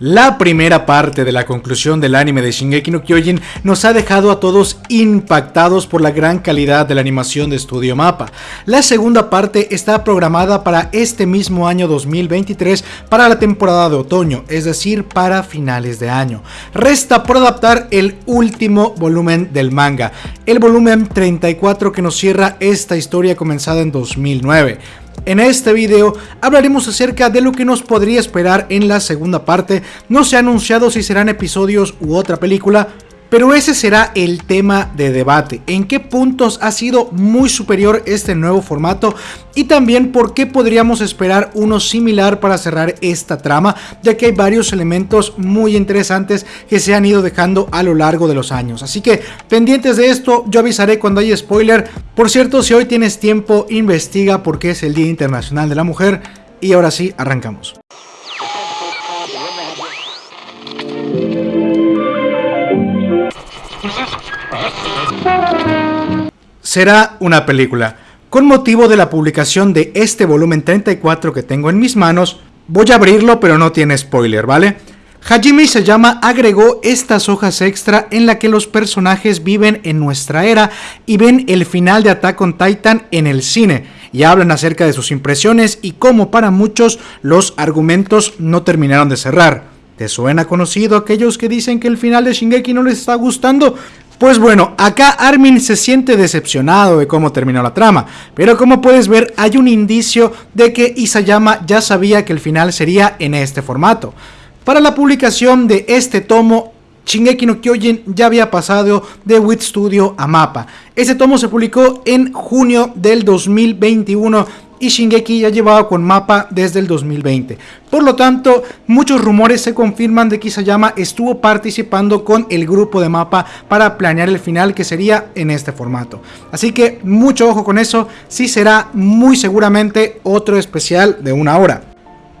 La primera parte de la conclusión del anime de Shingeki no Kyojin nos ha dejado a todos impactados por la gran calidad de la animación de Studio Mapa. La segunda parte está programada para este mismo año 2023 para la temporada de otoño, es decir, para finales de año. Resta por adaptar el último volumen del manga, el volumen 34 que nos cierra esta historia comenzada en 2009. En este video hablaremos acerca de lo que nos podría esperar en la segunda parte, no se ha anunciado si serán episodios u otra película, pero ese será el tema de debate, en qué puntos ha sido muy superior este nuevo formato y también por qué podríamos esperar uno similar para cerrar esta trama, ya que hay varios elementos muy interesantes que se han ido dejando a lo largo de los años. Así que pendientes de esto, yo avisaré cuando haya spoiler. Por cierto, si hoy tienes tiempo, investiga porque es el Día Internacional de la Mujer y ahora sí, arrancamos. Será una película. Con motivo de la publicación de este volumen 34 que tengo en mis manos, voy a abrirlo pero no tiene spoiler, ¿vale? Hajime llama agregó estas hojas extra en la que los personajes viven en nuestra era y ven el final de Attack on Titan en el cine y hablan acerca de sus impresiones y cómo para muchos los argumentos no terminaron de cerrar. ¿Te suena conocido aquellos que dicen que el final de Shingeki no les está gustando? Pues bueno, acá Armin se siente decepcionado de cómo terminó la trama, pero como puedes ver hay un indicio de que Isayama ya sabía que el final sería en este formato. Para la publicación de este tomo, Shingeki no Kyojin ya había pasado de Wit Studio a Mapa. Este tomo se publicó en junio del 2021 y Shingeki ya llevaba con mapa desde el 2020. Por lo tanto, muchos rumores se confirman de que Isayama estuvo participando con el grupo de mapa para planear el final que sería en este formato. Así que mucho ojo con eso, sí será muy seguramente otro especial de una hora.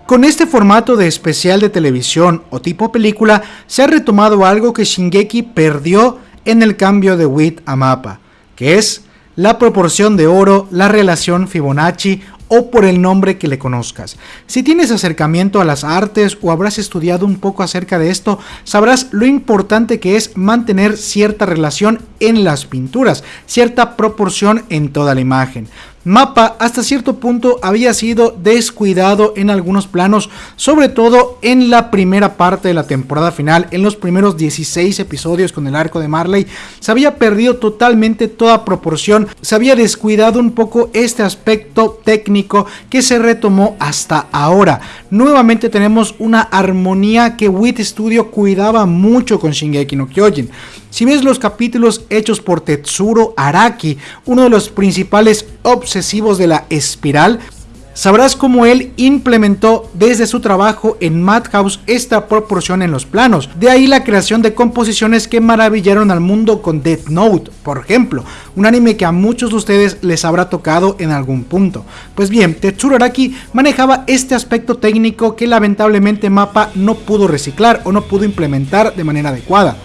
Con este formato de especial de televisión o tipo película, se ha retomado algo que Shingeki perdió en el cambio de WIT a mapa, que es la proporción de oro, la relación Fibonacci o por el nombre que le conozcas. Si tienes acercamiento a las artes o habrás estudiado un poco acerca de esto, sabrás lo importante que es mantener cierta relación en las pinturas, cierta proporción en toda la imagen. Mapa hasta cierto punto había sido descuidado en algunos planos, sobre todo en la primera parte de la temporada final, en los primeros 16 episodios con el arco de Marley, se había perdido totalmente toda proporción, se había descuidado un poco este aspecto técnico que se retomó hasta ahora. Nuevamente tenemos una armonía que Wit Studio cuidaba mucho con Shingeki no Kyojin. Si ves los capítulos hechos por Tetsuro Araki, uno de los principales obsesivos de la espiral, sabrás cómo él implementó desde su trabajo en Madhouse esta proporción en los planos. De ahí la creación de composiciones que maravillaron al mundo con Death Note, por ejemplo, un anime que a muchos de ustedes les habrá tocado en algún punto. Pues bien, Tetsuro Araki manejaba este aspecto técnico que lamentablemente Mapa no pudo reciclar o no pudo implementar de manera adecuada.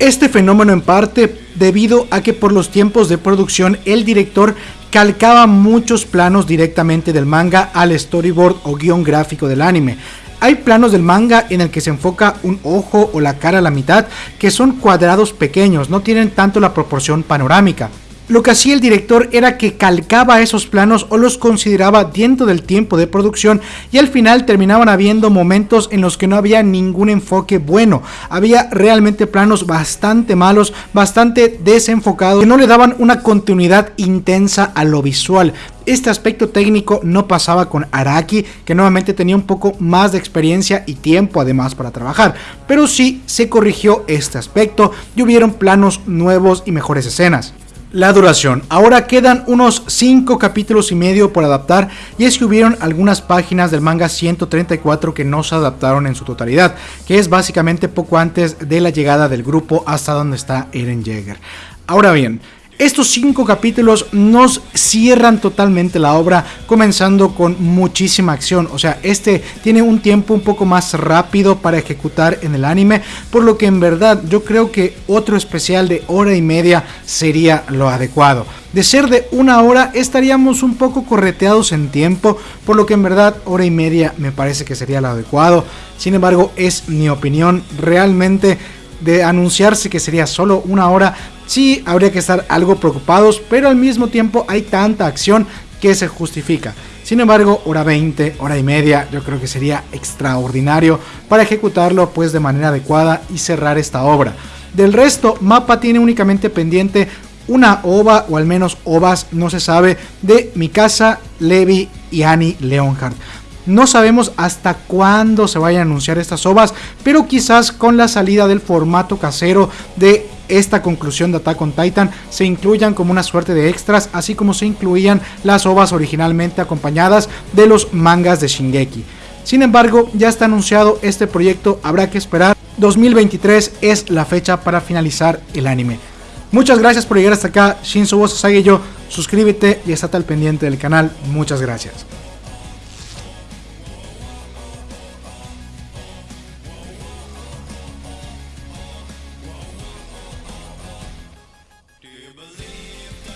Este fenómeno en parte debido a que por los tiempos de producción el director calcaba muchos planos directamente del manga al storyboard o guion gráfico del anime. Hay planos del manga en el que se enfoca un ojo o la cara a la mitad que son cuadrados pequeños, no tienen tanto la proporción panorámica. Lo que hacía el director era que calcaba esos planos o los consideraba dentro del tiempo de producción y al final terminaban habiendo momentos en los que no había ningún enfoque bueno. Había realmente planos bastante malos, bastante desenfocados, que no le daban una continuidad intensa a lo visual. Este aspecto técnico no pasaba con Araki, que nuevamente tenía un poco más de experiencia y tiempo además para trabajar, pero sí se corrigió este aspecto y hubieron planos nuevos y mejores escenas. La duración. Ahora quedan unos 5 capítulos y medio por adaptar y es que hubieron algunas páginas del manga 134 que no se adaptaron en su totalidad, que es básicamente poco antes de la llegada del grupo hasta donde está Eren Jaeger. Ahora bien, estos cinco capítulos nos cierran totalmente la obra, comenzando con muchísima acción. O sea, este tiene un tiempo un poco más rápido para ejecutar en el anime, por lo que en verdad yo creo que otro especial de hora y media sería lo adecuado. De ser de una hora estaríamos un poco correteados en tiempo, por lo que en verdad hora y media me parece que sería lo adecuado. Sin embargo, es mi opinión. Realmente de anunciarse que sería solo una hora, sí habría que estar algo preocupados, pero al mismo tiempo hay tanta acción que se justifica. Sin embargo, hora 20, hora y media, yo creo que sería extraordinario para ejecutarlo pues de manera adecuada y cerrar esta obra. Del resto, Mapa tiene únicamente pendiente una ova, o al menos ovas, no se sabe, de Mikasa, Levi y Annie Leonhardt. No sabemos hasta cuándo se vayan a anunciar estas ovas, pero quizás con la salida del formato casero de esta conclusión de Attack on Titan se incluyan como una suerte de extras, así como se incluían las ovas originalmente acompañadas de los mangas de Shingeki. Sin embargo, ya está anunciado este proyecto, habrá que esperar. 2023 es la fecha para finalizar el anime. Muchas gracias por llegar hasta acá, Shinzo Sasage yo, suscríbete y estate al pendiente del canal, muchas gracias.